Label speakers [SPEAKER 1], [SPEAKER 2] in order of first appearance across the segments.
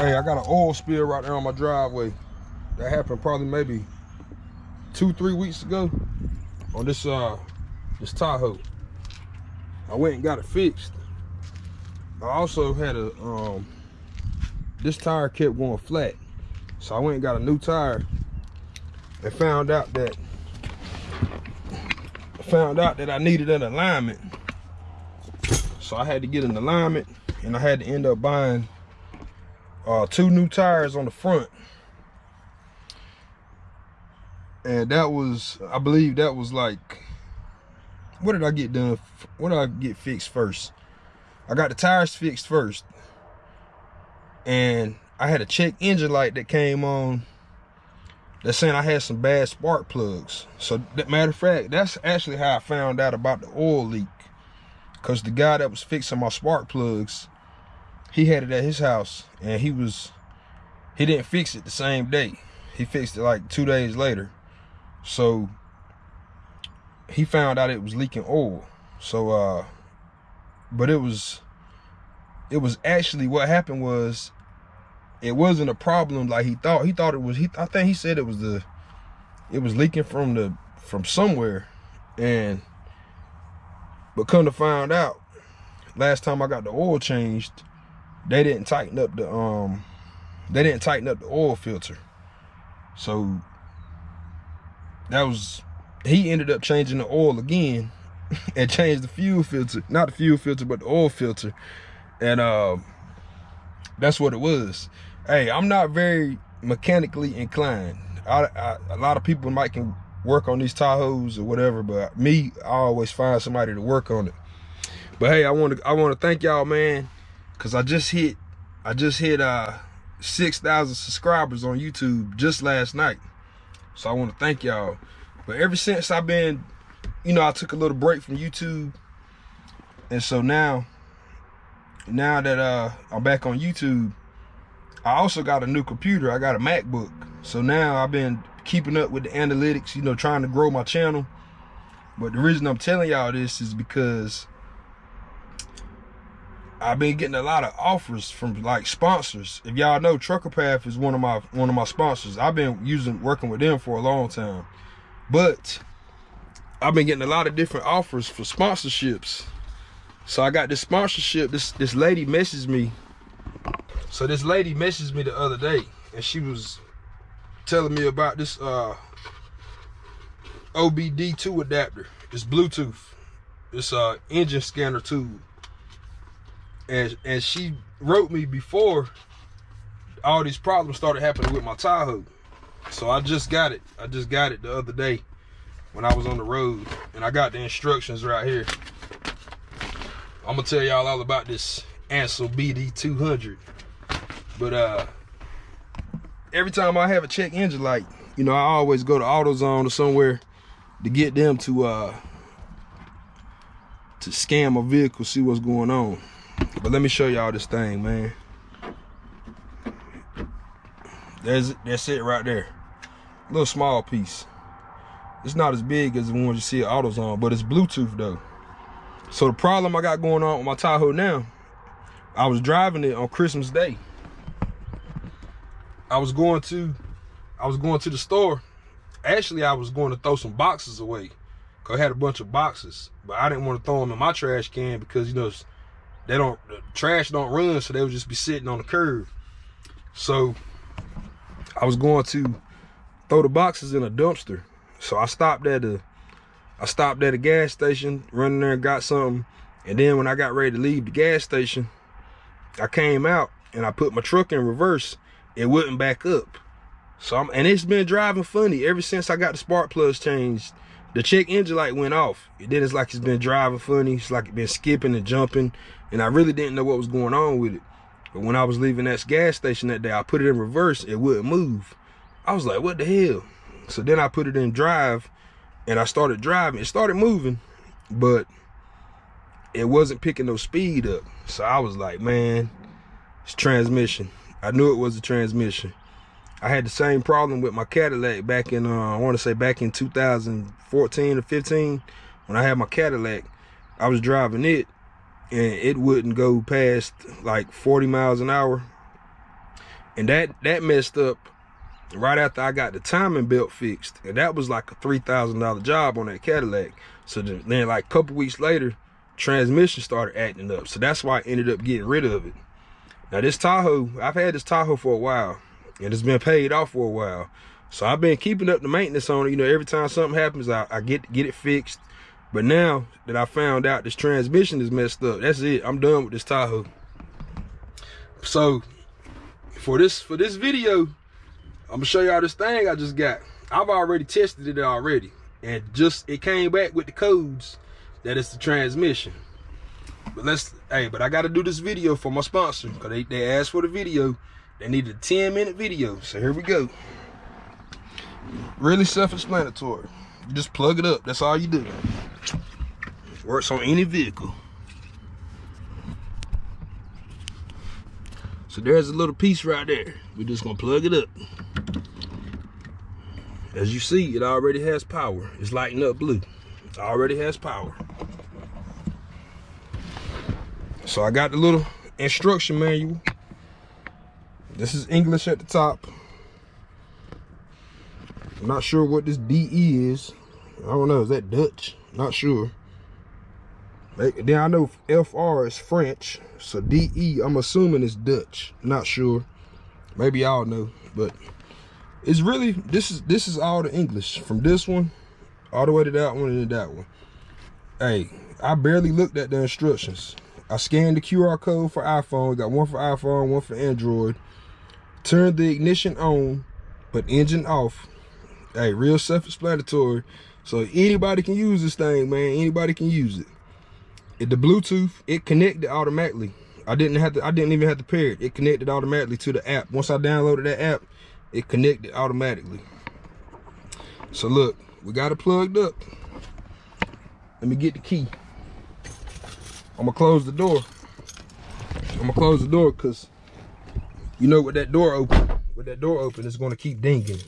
[SPEAKER 1] Hey, I got an oil spill right there on my driveway. That happened probably maybe two, three weeks ago on this uh this Tahoe. I went and got it fixed. I also had a um this tire kept going flat. So I went and got a new tire and found out that found out that I needed an alignment. So I had to get an alignment and I had to end up buying uh, two new tires on the front. And that was, I believe that was like, what did I get done? What did I get fixed first? I got the tires fixed first. And I had a check engine light that came on that's saying I had some bad spark plugs. So that matter of fact, that's actually how I found out about the oil leak. Cause the guy that was fixing my spark plugs, he had it at his house and he was, he didn't fix it the same day. He fixed it like two days later. So he found out it was leaking oil. So, uh, but it was, it was actually what happened was it wasn't a problem like he thought. He thought it was, he, I think he said it was the, it was leaking from the, from somewhere. And, but come to find out, last time I got the oil changed, they didn't tighten up the, um, they didn't tighten up the oil filter. So that was, he ended up changing the oil again and changed the fuel filter, not the fuel filter, but the oil filter. And uh, that's what it was hey, I'm not very mechanically inclined. I, I, a lot of people might can work on these Tahoes or whatever, but me, I always find somebody to work on it. But hey, I want to I want to thank y'all, man, cause I just hit I just hit uh 6,000 subscribers on YouTube just last night. So I want to thank y'all. But ever since I've been, you know, I took a little break from YouTube, and so now, now that uh I'm back on YouTube, I also got a new computer. I got a MacBook. So now I've been keeping up with the analytics, you know, trying to grow my channel. But the reason I'm telling y'all this is because I've been getting a lot of offers from like sponsors. If y'all know Trucker Path is one of my one of my sponsors. I've been using working with them for a long time. But I've been getting a lot of different offers for sponsorships. So I got this sponsorship. This this lady messaged me so this lady messaged me the other day and she was telling me about this uh, OBD2 adapter. It's Bluetooth. It's a uh, engine scanner tool. And, and she wrote me before all these problems started happening with my Tahoe. So I just got it. I just got it the other day when I was on the road. And I got the instructions right here. I'm gonna tell y'all all about this Ancel BD200. But uh, every time I have a check engine light, you know, I always go to AutoZone or somewhere to get them to uh to scan my vehicle, see what's going on. But let me show y'all this thing, man. There's that's it right there. A little small piece. It's not as big as the ones you see at AutoZone, but it's Bluetooth though. So the problem I got going on with my Tahoe now, I was driving it on Christmas Day. I was going to, I was going to the store. Actually, I was going to throw some boxes away. Cause I had a bunch of boxes, but I didn't want to throw them in my trash can because you know they don't the trash don't run, so they would just be sitting on the curb. So I was going to throw the boxes in a dumpster. So I stopped at a I stopped at a gas station, running there and got something. And then when I got ready to leave the gas station, I came out and I put my truck in reverse it wouldn't back up. So I'm, and it's been driving funny ever since I got the spark plugs changed. The check engine light went off. Then it's like it's been driving funny. It's like it's been skipping and jumping. And I really didn't know what was going on with it. But when I was leaving that gas station that day, I put it in reverse. It wouldn't move. I was like, what the hell? So then I put it in drive and I started driving. It started moving, but it wasn't picking no speed up. So I was like, man, it's transmission. I knew it was a transmission. I had the same problem with my Cadillac back in, uh, I want to say back in 2014 or 15, when I had my Cadillac, I was driving it and it wouldn't go past like 40 miles an hour. And that that messed up right after I got the timing belt fixed. And that was like a $3,000 job on that Cadillac. So then like a couple weeks later, transmission started acting up. So that's why I ended up getting rid of it. Now this Tahoe, I've had this Tahoe for a while and it's been paid off for a while. So I've been keeping up the maintenance on it. You know, every time something happens, I, I get get it fixed. But now that I found out this transmission is messed up, that's it. I'm done with this Tahoe. So for this for this video, I'm gonna show y'all this thing I just got. I've already tested it already. And just it came back with the codes that it's the transmission. But let's hey, but I gotta do this video for my sponsor because they, they asked for the video. They needed a 10 minute video. So here we go. Really self-explanatory. Just plug it up. That's all you do. Works on any vehicle. So there's a little piece right there. We're just gonna plug it up. As you see, it already has power. It's lighting up blue. It already has power. So I got the little instruction manual. This is English at the top. I'm not sure what this DE is. I don't know. Is that Dutch? Not sure. Then I know FR is French. So DE, I'm assuming it's Dutch. Not sure. Maybe y'all know. But it's really, this is this is all the English. From this one, all the way to that one and to that one. Hey, I barely looked at the instructions. I scanned the QR code for iPhone. Got one for iPhone, one for Android. Turn the ignition on, but engine off hey, real self-explanatory. So anybody can use this thing, man. Anybody can use it. It the Bluetooth, it connected automatically. I didn't have to, I didn't even have to pair it. It connected automatically to the app. Once I downloaded that app, it connected automatically. So look, we got it plugged up. Let me get the key. I'm gonna close the door. I'm gonna close the door because you know with that door open, with that door open, it's gonna keep dinging.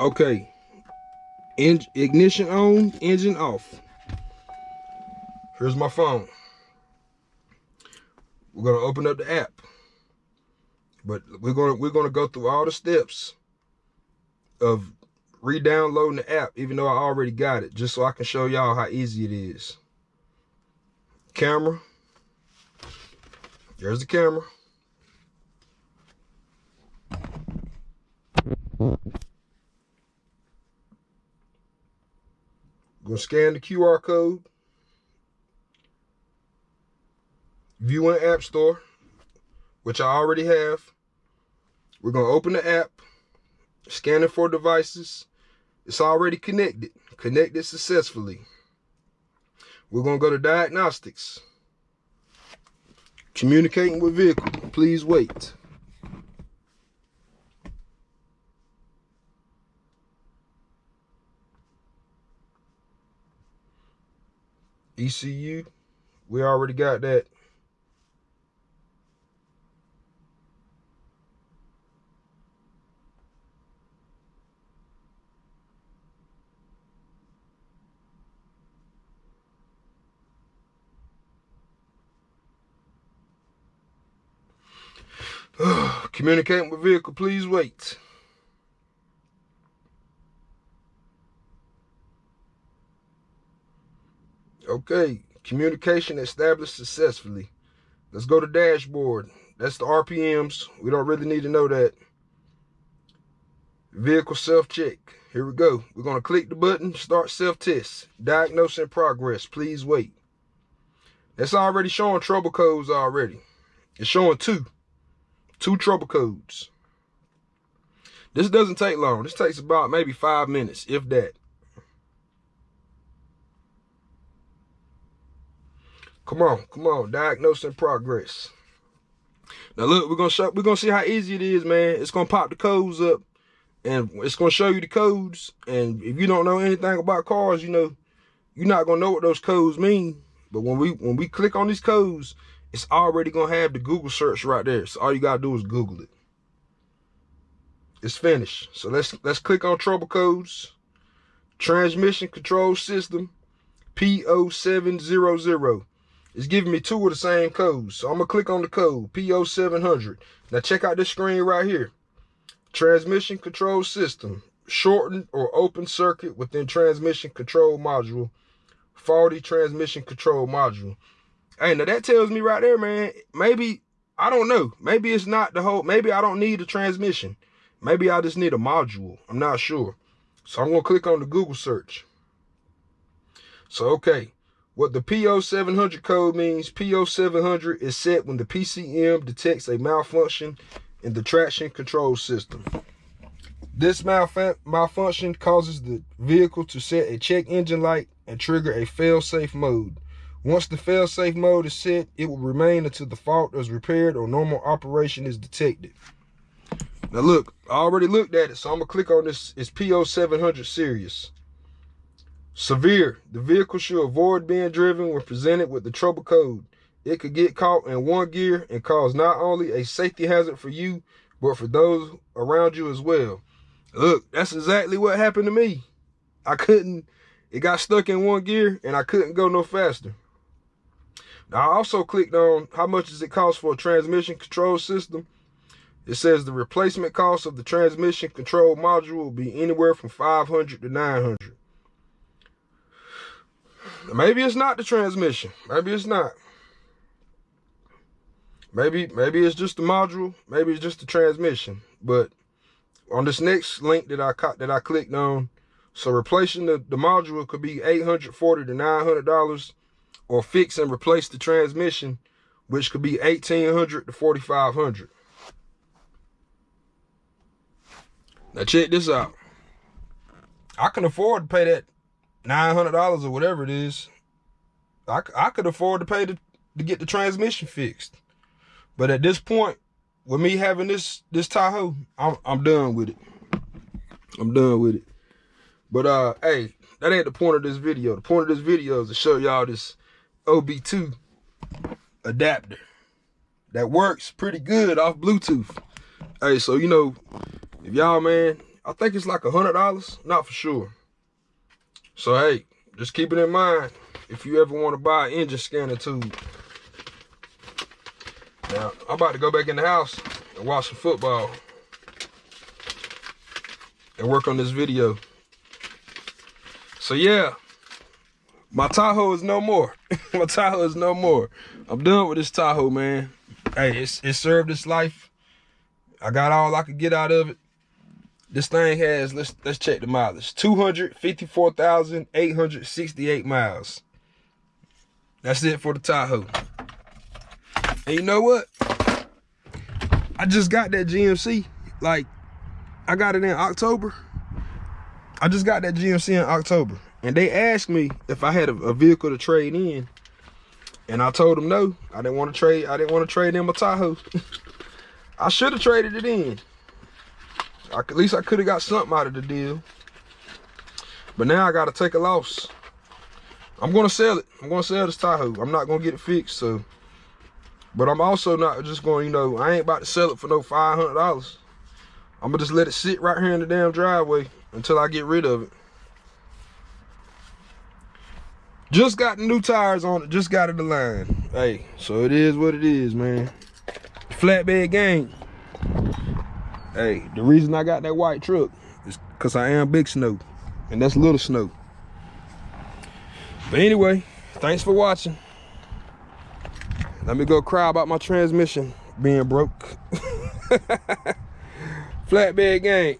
[SPEAKER 1] Okay. Ignition on, engine off. Here's my phone. We're gonna open up the app. But we're gonna we're gonna go through all the steps of re-downloading the app, even though I already got it, just so I can show y'all how easy it is. Camera. There's the camera. Gonna scan the QR code. View in App Store, which I already have. We're gonna open the app, scan it for devices. It's already connected, connected successfully. We're gonna go to diagnostics. Communicating with vehicle, please wait. ECU, we already got that. Communicating with vehicle, please wait. Okay, communication established successfully. Let's go to dashboard. That's the RPMs. We don't really need to know that. Vehicle self-check. Here we go. We're going to click the button, start self-test. Diagnose in progress. Please wait. That's already showing trouble codes already. It's showing two. Two trouble codes. This doesn't take long. This takes about maybe five minutes, if that. Come on, come on. Diagnose in progress. Now look, we're gonna show we're gonna see how easy it is, man. It's gonna pop the codes up and it's gonna show you the codes. And if you don't know anything about cars, you know, you're not gonna know what those codes mean. But when we when we click on these codes, it's already gonna have the Google search right there. So all you gotta do is Google it. It's finished. So let's let's click on trouble codes. transmission control system P0700. It's giving me two of the same codes. So I'm gonna click on the code P0700. Now check out this screen right here. Transmission control system, shortened or open circuit within transmission control module, faulty transmission control module. Hey, now that tells me right there, man, maybe, I don't know. Maybe it's not the whole, maybe I don't need a transmission. Maybe I just need a module. I'm not sure. So I'm gonna click on the Google search. So, okay, what the P0700 code means, P0700 is set when the PCM detects a malfunction in the traction control system. This malfunction causes the vehicle to set a check engine light and trigger a fail-safe mode. Once the fail-safe mode is set, it will remain until the fault is repaired or normal operation is detected. Now look, I already looked at it, so I'm gonna click on this. It's PO700 series. Severe. The vehicle should avoid being driven when presented with the trouble code. It could get caught in one gear and cause not only a safety hazard for you, but for those around you as well. Look, that's exactly what happened to me. I couldn't, it got stuck in one gear and I couldn't go no faster. Now I also clicked on how much does it cost for a transmission control system. It says the replacement cost of the transmission control module will be anywhere from 500 to 900. Maybe it's not the transmission. Maybe it's not. Maybe maybe it's just the module. Maybe it's just the transmission. But on this next link that I that I clicked on, so replacing the, the module could be 840 to 900 dollars, or fix and replace the transmission, which could be 1800 to 4500. Now check this out. I can afford to pay that $900 or whatever it is. I, I could afford to pay to, to get the transmission fixed. But at this point, with me having this this Tahoe, I'm I'm done with it. I'm done with it. But uh hey, that ain't the point of this video. The point of this video is to show y'all this OB2 adapter that works pretty good off Bluetooth. Hey, so you know, if y'all man, I think it's like a hundred dollars, not for sure. So hey, just keep it in mind if you ever want to buy an engine scanner tube. Now, I'm about to go back in the house and watch some football and work on this video. So yeah, my Tahoe is no more. my Tahoe is no more. I'm done with this Tahoe, man. Hey, it's, it served its life. I got all I could get out of it. This thing has, let's let's check the mileage. 254,868 miles. That's it for the Tahoe. And you know what? I just got that GMC. Like, I got it in October. I just got that GMC in October. And they asked me if I had a, a vehicle to trade in. And I told them no. I didn't want to trade. I didn't want to trade in my Tahoe. I should have traded it in. I, at least I could have got something out of the deal. But now I got to take a loss. I'm going to sell it. I'm going to sell this Tahoe. I'm not going to get it fixed. So, But I'm also not just going, you know, I ain't about to sell it for no $500. I'm going to just let it sit right here in the damn driveway until I get rid of it. Just got the new tires on it. Just got it aligned. Hey, so it is what it is, man. Flatbed gang. Hey, the reason I got that white truck is because I am big snow. And that's little snow. But anyway, thanks for watching. Let me go cry about my transmission being broke. Flatbed gang.